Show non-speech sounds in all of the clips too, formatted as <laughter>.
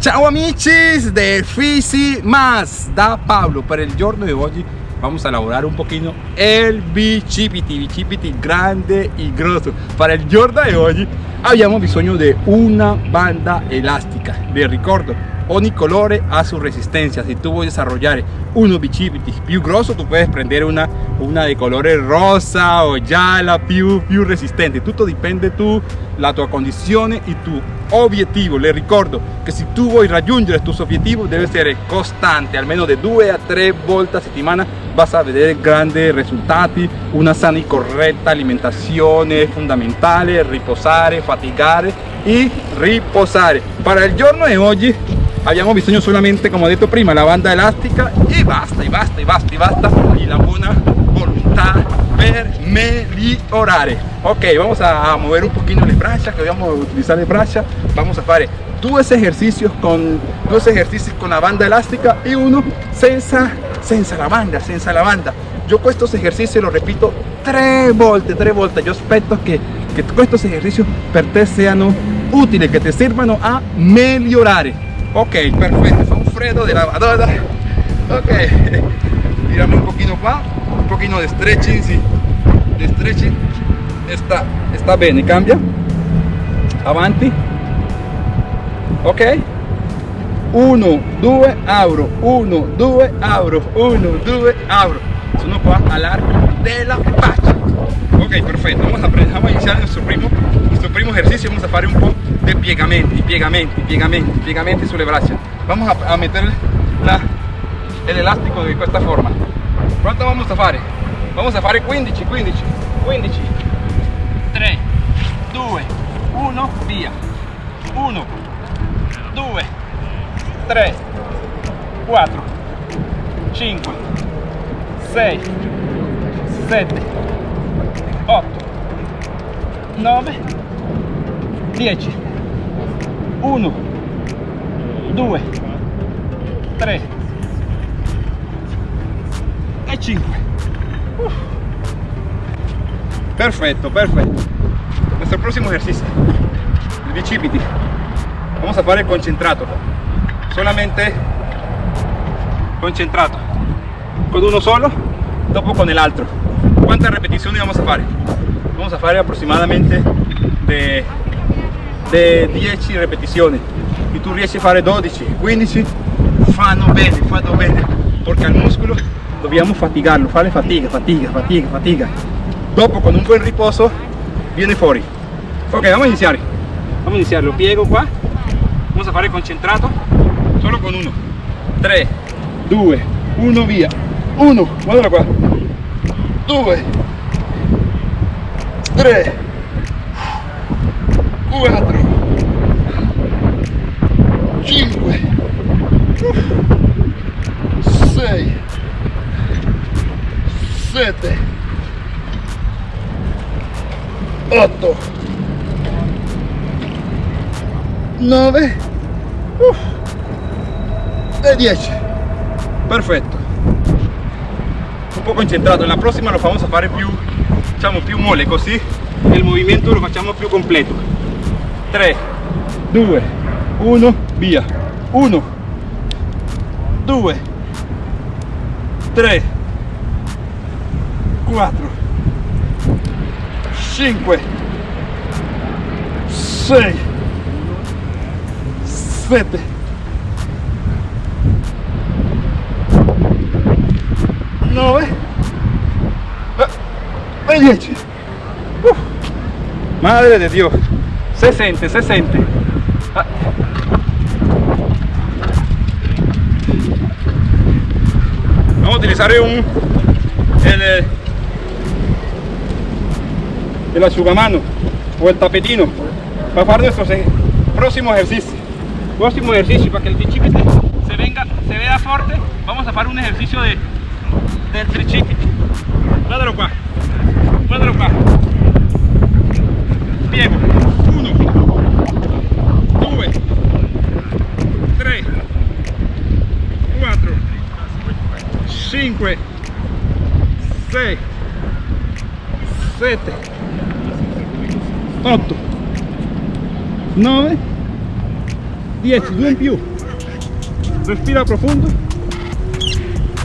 Ciao amici del Fisi Más. Da Pablo per il giorno di oggi vamos a elaborar un poquito el bicipiti, bicipiti grande y grosso. Para el giorno di oggi abbiamo bisogno di una banda elástica vi ricordo ogni colore ha su resistencia si tú voy a desarrollar uno bicipiti più grosso tu puedes prender una, una de colore rosa o gialla più, più resistente. Tutto dipende tu la tua condizione e tu obiettivo le ricordo che se tu vuoi raggiungere tus obiettivi deve essere costante almeno di due a tre volte a settimana vas a vedere grandi risultati una sana e corretta alimentazione fondamentale riposare fatigare e riposare para il giorno di oggi abbiamo bisogno solamente come ho detto prima la banda elastica e basta e basta e basta e basta y la buona volontà per migliorare ok vamos a mover un poquito le braccia que vamos a utilizar le braccia vamos a fare dos ejercicios con dos ejercicios con la banda elástica y uno senza senza la banda senza la banda. Yo estos ejercicios los repito tres volte tres volte yo aspetto que que estos ejercicios per te sean útiles que te sirvan a migliorare ok perfecto. Son fredo de lavadora ok. <laughs> Tiramos un poquito qua un poquito de stretching sí. de stretching. Está está bene cambia. Avanti. Ok. 1 2 abro. 1 2 abro. 1 2 abro. Sono qua all'arco della faccia ok perfecto. Vamos a, vamos a iniciar nuestro primo nuestro primo ejercicio. Vamos a hacer un poco de piegamenti piegamenti piegamenti piegamenti sulle braccia vamos a, a meter la, el elástico de esta forma. ¿cuánto vamos a hacer? vamos a hacer 15 15 15 3 2 1 via. 1 2 3 4 5 6 7 8 9 10 1 2 3 e 5 Uf. perfetto. Perfetto nuestro próximo ejercicio el bicipiti. Vamos a fare concentrato. Solamente concentrato. Con uno solo dopo con el otro cuántas repeticiones vamos a fare vamos a fare aproximadamente de, de 10 repetizioni e tu riesci a fare 12 15 fanno bene fanno bene perché al muscolo dobbiamo fatigarlo fare fatica fatica fatica fatica dopo con un buen riposo viene fuori ok vamos a iniziare vamos a iniziare lo piego qua vamos a fare concentrato solo con uno. 3 2 1 via. 1 guarda qua 2 3 4 5 6 7 8 9 e 10 perfetto un po' concentrato la prossima lo a fare più diciamo più mole così il movimento lo facciamo più completo. 3 2 1 via. 1 2 3 4 5 6 7 9 e 10 Uf. madre de Dios se siente, se siente ah. vamos a utilizar un el, el asciugamano o el tapetino para hacer nuestro próximo ejercicio próximo ejercicio para que el bichipite se venga se vea fuerte vamos a hacer un ejercicio de del tricipite guardalo qua. Guardalo qua. Piego. 1 2 3 4 5 6 7 8 9 10 due in più. Respira profundo.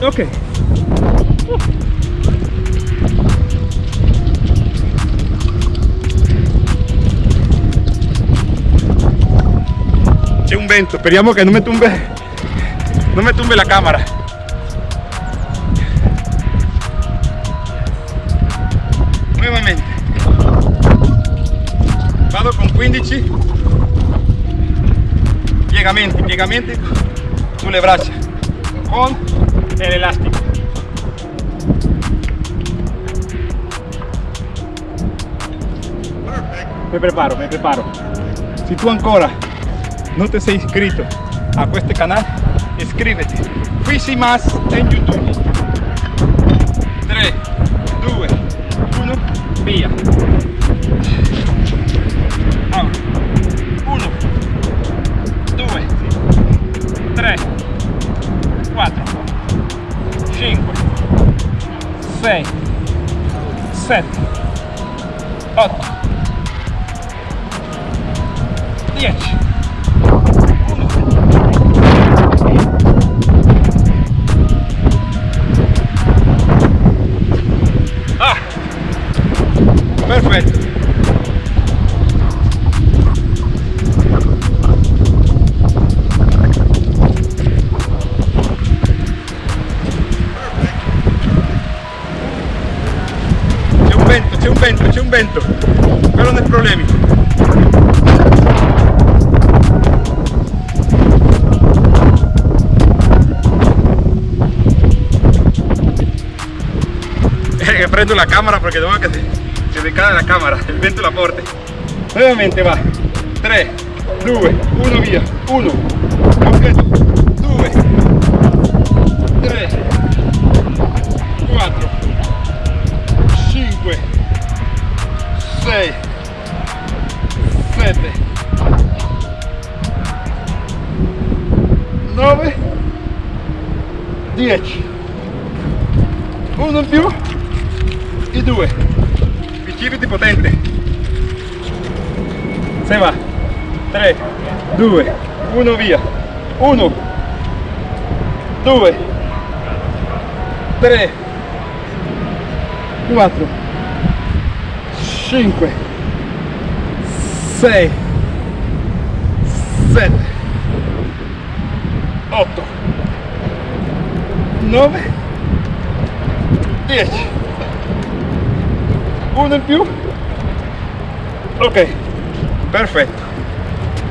Ok. C'è un vento, speriamo che non mi tumbe, non mi tumbe la camera. Nuevamente. Vado con 15 piegamenti, piegamenti sulle braccia con l'elastico. Me preparo, me preparo. Si tú ancora no te has inscrito a este canal, inscríbete. Fisi más en YouTube. 3, 2, 1, via. Ahora. 1, 2, 3, 4, 5, 6, 7, 8, 10. Ah, perfetto. C'è un vento, c'è un vento, c'è un vento. Però non è problemi. <laughs> Che prendo la camera perché devo che si decade la camera, il <laughs> vento la porte. Nuovamente va. 3, 2, 1 via. 1, completo. 2, 3, 4, 5, 6, 7, 9, 10. Uno in più e due. Bicipiti potente. Se va. 3, 2, 1 via. 1, 2, 3, 4, 5, 6, 7, 8, 9, 10 uno in più ok. Perfetto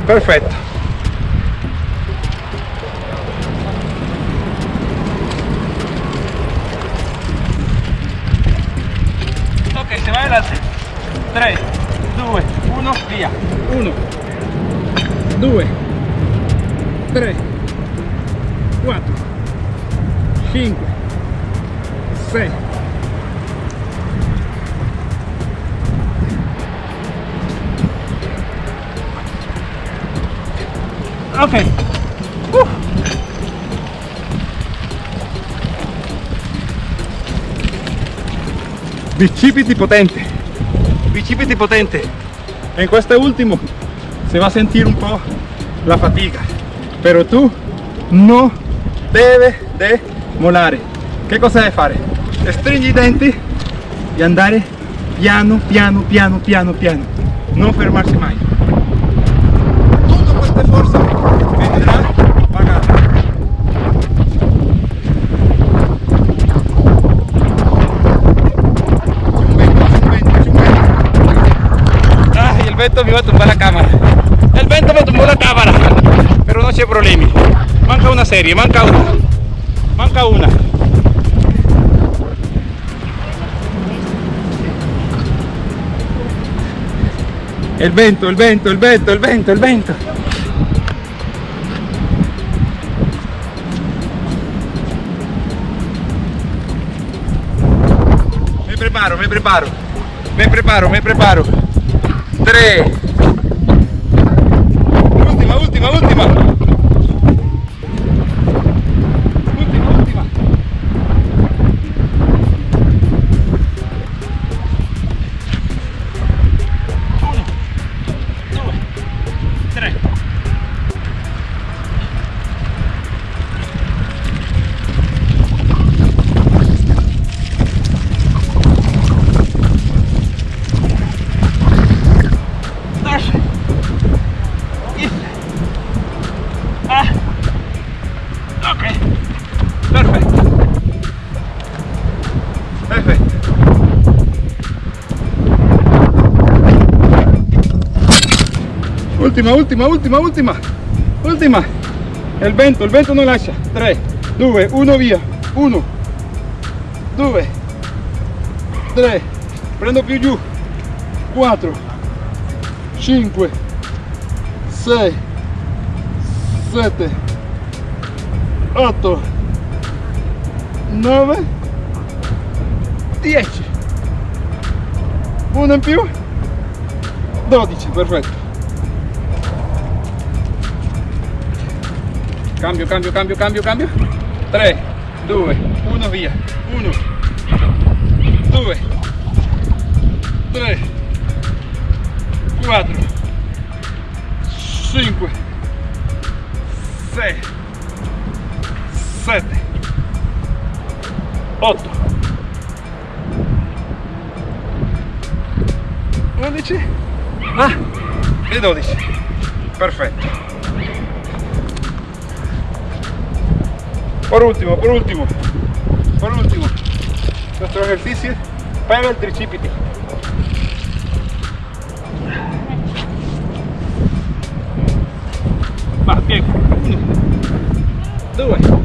perfetto ok se va adelante. 3 2 1 via 1 2 3 4 5 6 ok. Uh. bicipiti potente bicipiti potente en questo ultimo se va a sentir un po' la fatica. Pero tú no debe de molare che cosa deve fare? stringi i denti e andare piano piano piano piano piano. Non fermarsi mai. Tutta questa forza vendrà pagata C'è un vento, c'è un vento, c'è un vento. Vento me iba a tumbar la cámara. El vento me tumbó la cámara. Pero no c'è problemi. Manca una serie, manca una. Manca una. El vento, el vento, el vento, el vento, el vento. Me preparo, me preparo. Me preparo, me preparo. 3, Ultima, ultima, ultima, ultima. Ultima. Il vento, il vento non lascia. 3, 2, 1 via. 1, 2, 3. Prendo più giù. 4, 5, 6, 7, 8, 9, 10. Uno in più. 12, perfetto. Cambio, cambio, cambio, cambio, cambio. 3, 2, 1 via. 1, 2, 3, 4, 5, 6, 7, 8, 11 ah, e 12 perfetto por último por último. Por último. Nuestro ejercicio para el tricipiti va bien uno. Due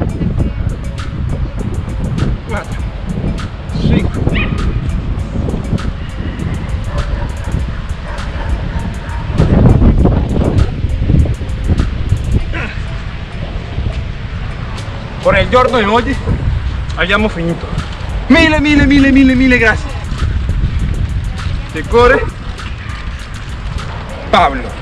Por il giorno di oggi abbiamo finito. Mille, mille, mille, mille, mille grazie. Cuore, Pablo.